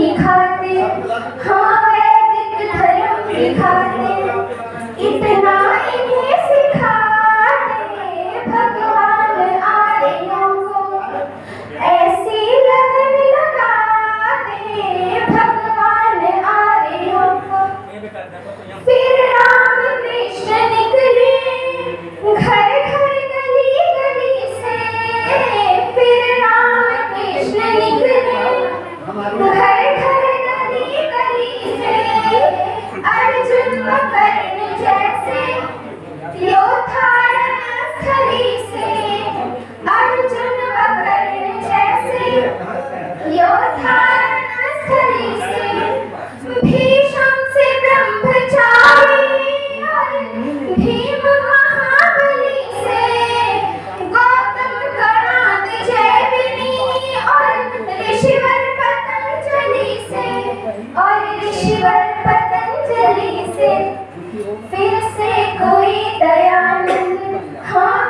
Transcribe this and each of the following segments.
दिखाते खातिर हमें दिख धर्म की पतंजलि से। फिर से कोई दयालु हाँ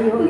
ayo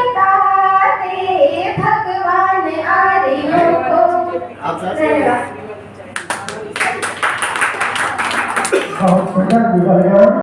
好，我们再举一个。